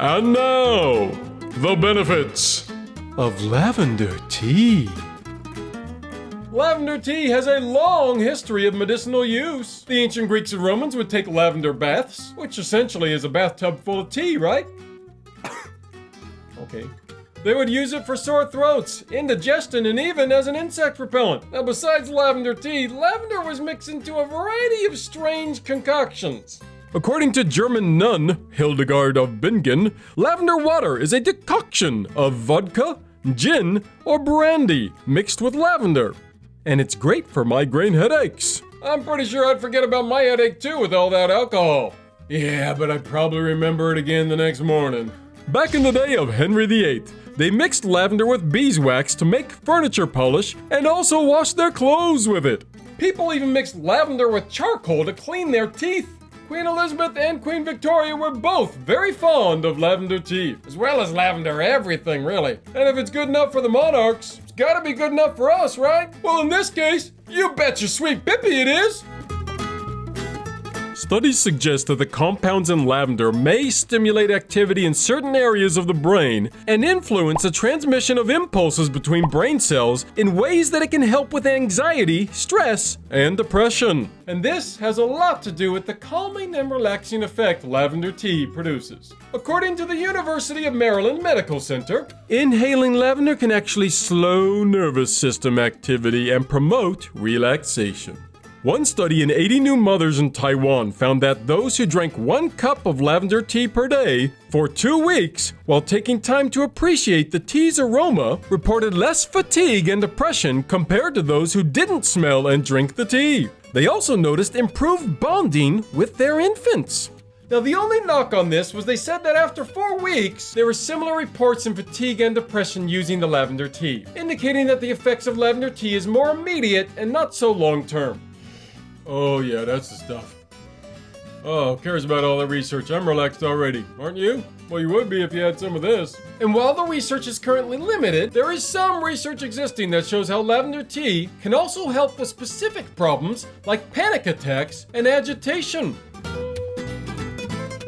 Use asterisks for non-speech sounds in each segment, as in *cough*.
And now, the benefits of lavender tea. Lavender tea has a long history of medicinal use. The ancient Greeks and Romans would take lavender baths, which essentially is a bathtub full of tea, right? *coughs* okay. They would use it for sore throats, indigestion, and even as an insect repellent. Now, besides lavender tea, lavender was mixed into a variety of strange concoctions. According to German nun Hildegard of Bingen, lavender water is a decoction of vodka, gin, or brandy mixed with lavender. And it's great for migraine headaches. I'm pretty sure I'd forget about my headache too with all that alcohol. Yeah, but I'd probably remember it again the next morning. Back in the day of Henry VIII, they mixed lavender with beeswax to make furniture polish and also washed their clothes with it. People even mixed lavender with charcoal to clean their teeth. Queen Elizabeth and Queen Victoria were both very fond of lavender tea, as well as lavender everything, really. And if it's good enough for the monarchs, it's gotta be good enough for us, right? Well, in this case, you bet your sweet Bippy it is! Studies suggest that the compounds in lavender may stimulate activity in certain areas of the brain and influence the transmission of impulses between brain cells in ways that it can help with anxiety, stress, and depression. And this has a lot to do with the calming and relaxing effect lavender tea produces. According to the University of Maryland Medical Center, inhaling lavender can actually slow nervous system activity and promote relaxation. One study in 80 new mothers in Taiwan found that those who drank one cup of lavender tea per day for two weeks while taking time to appreciate the tea's aroma reported less fatigue and depression compared to those who didn't smell and drink the tea. They also noticed improved bonding with their infants. Now, the only knock on this was they said that after four weeks, there were similar reports in fatigue and depression using the lavender tea, indicating that the effects of lavender tea is more immediate and not so long term. Oh, yeah, that's the stuff. Oh, cares about all that research? I'm relaxed already, aren't you? Well, you would be if you had some of this. And while the research is currently limited, there is some research existing that shows how lavender tea can also help with specific problems like panic attacks and agitation.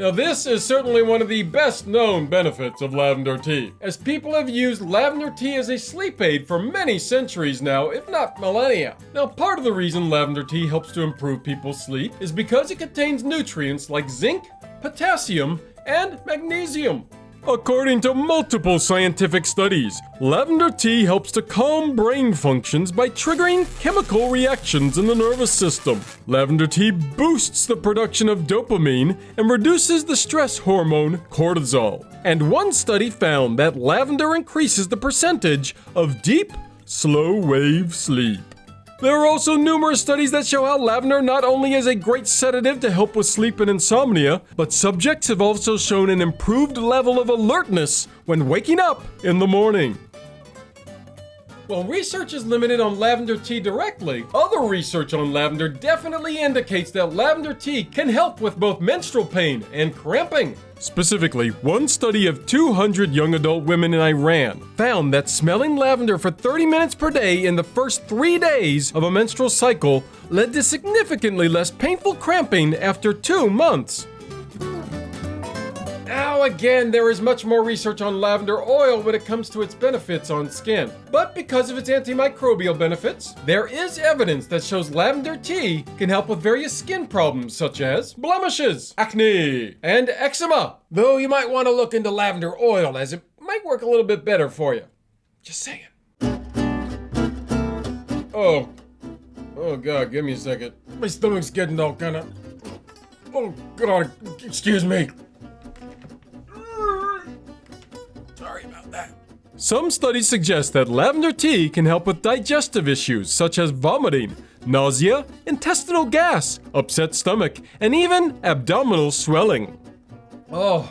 Now, this is certainly one of the best known benefits of lavender tea, as people have used lavender tea as a sleep aid for many centuries now, if not millennia. Now, part of the reason lavender tea helps to improve people's sleep is because it contains nutrients like zinc, potassium, and magnesium. According to multiple scientific studies, lavender tea helps to calm brain functions by triggering chemical reactions in the nervous system. Lavender tea boosts the production of dopamine and reduces the stress hormone cortisol. And one study found that lavender increases the percentage of deep, slow wave sleep. There are also numerous studies that show how lavender not only is a great sedative to help with sleep and insomnia, but subjects have also shown an improved level of alertness when waking up in the morning. While research is limited on lavender tea directly, other research on lavender definitely indicates that lavender tea can help with both menstrual pain and cramping. Specifically, one study of 200 young adult women in Iran found that smelling lavender for 30 minutes per day in the first three days of a menstrual cycle led to significantly less painful cramping after two months. Again, there is much more research on lavender oil when it comes to its benefits on skin. But because of its antimicrobial benefits, there is evidence that shows lavender tea can help with various skin problems such as blemishes, acne, and eczema. Though you might want to look into lavender oil as it might work a little bit better for you. Just saying. Oh. Oh, God, give me a second. My stomach's getting all kind of. Oh, God, excuse me. About that. Some studies suggest that lavender tea can help with digestive issues such as vomiting, nausea, intestinal gas, upset stomach, and even abdominal swelling. Oh,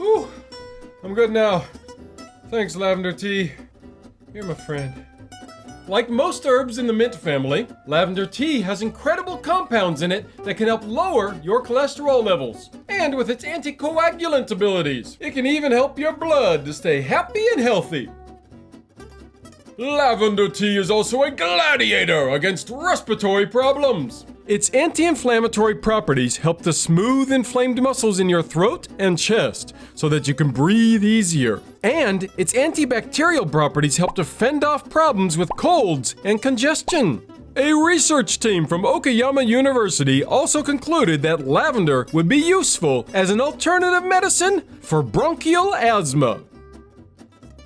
Whew. I'm good now. Thanks, lavender tea. You're my friend. Like most herbs in the mint family, lavender tea has incredible compounds in it that can help lower your cholesterol levels. And with its anticoagulant abilities, it can even help your blood to stay happy and healthy. Lavender tea is also a gladiator against respiratory problems. Its anti-inflammatory properties help to smooth inflamed muscles in your throat and chest so that you can breathe easier. And its antibacterial properties help to fend off problems with colds and congestion. A research team from Okayama University also concluded that lavender would be useful as an alternative medicine for bronchial asthma.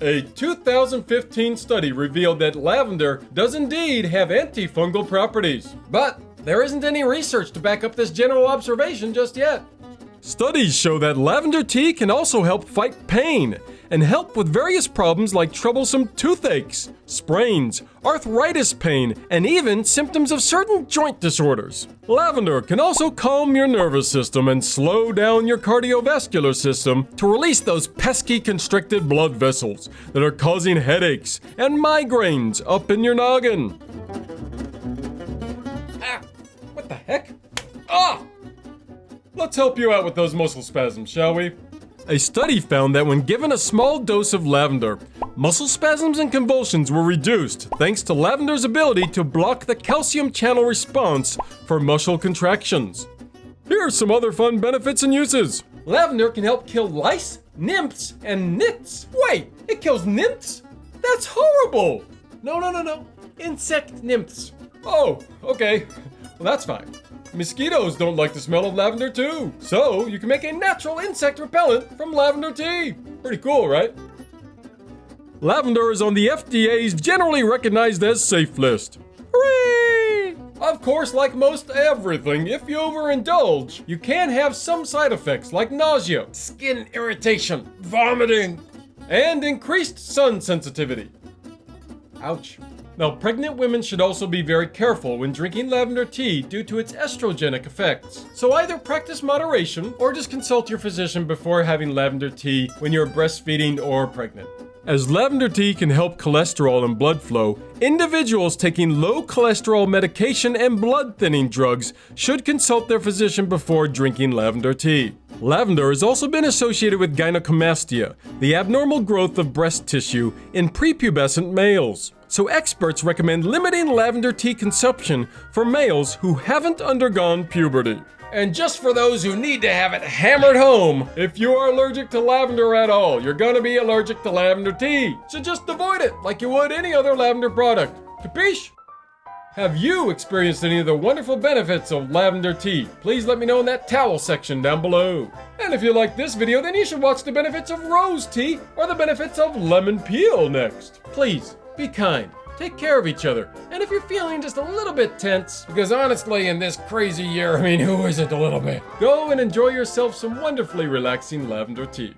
A 2015 study revealed that lavender does indeed have antifungal properties. But there isn't any research to back up this general observation just yet. Studies show that lavender tea can also help fight pain and help with various problems like troublesome toothaches, sprains, arthritis pain, and even symptoms of certain joint disorders. Lavender can also calm your nervous system and slow down your cardiovascular system to release those pesky constricted blood vessels that are causing headaches and migraines up in your noggin. Ah! What the heck? Ah! Let's help you out with those muscle spasms, shall we? A study found that when given a small dose of lavender, muscle spasms and convulsions were reduced thanks to lavender's ability to block the calcium channel response for muscle contractions. Here are some other fun benefits and uses. Lavender can help kill lice, nymphs, and nits. Wait, it kills nymphs? That's horrible! No, no, no, no. Insect nymphs. Oh, okay. Well, that's fine. Mosquitoes don't like the smell of lavender too. So, you can make a natural insect repellent from lavender tea. Pretty cool, right? Lavender is on the FDA's generally recognized as safe list. Hooray! Of course, like most everything, if you overindulge, you can have some side effects like nausea, skin irritation, vomiting, and increased sun sensitivity. Ouch. Now, pregnant women should also be very careful when drinking lavender tea due to its estrogenic effects. So either practice moderation or just consult your physician before having lavender tea when you're breastfeeding or pregnant. As lavender tea can help cholesterol and blood flow, individuals taking low cholesterol medication and blood thinning drugs should consult their physician before drinking lavender tea. Lavender has also been associated with gynecomastia, the abnormal growth of breast tissue in prepubescent males so experts recommend limiting lavender tea consumption for males who haven't undergone puberty. And just for those who need to have it hammered home, if you are allergic to lavender at all, you're gonna be allergic to lavender tea. So just avoid it like you would any other lavender product. Capiche? Have you experienced any of the wonderful benefits of lavender tea? Please let me know in that towel section down below. And if you like this video, then you should watch the benefits of rose tea or the benefits of lemon peel next. Please, be kind, take care of each other, and if you're feeling just a little bit tense, because honestly, in this crazy year, *laughs* I mean, who isn't a little bit? Go and enjoy yourself some wonderfully relaxing lavender tea.